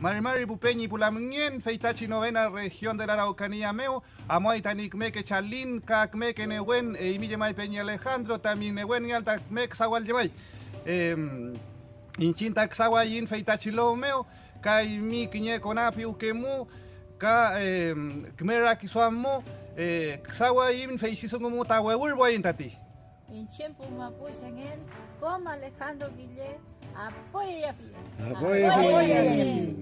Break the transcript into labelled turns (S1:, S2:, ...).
S1: Marimari Pupeñi Pulamien, Feitachi novena región de la Araucanía Meu, Amoy Tanikmeke Chalín, Kakmeke Newen, e Imillemay Peña Alejandro, también Newen y Alta Mek Sawal Yemay. Inchinta Xawayin Feitachi Lo Meu, Kai Mi Quiñe Conapi Ukemu, Ka Kmera Kisuamu, Xawayin Feisisongumu Taweur Boyintati.
S2: En tiempo mapuche como Alejandro Guillet, 啊，不
S3: 也？啊，不也？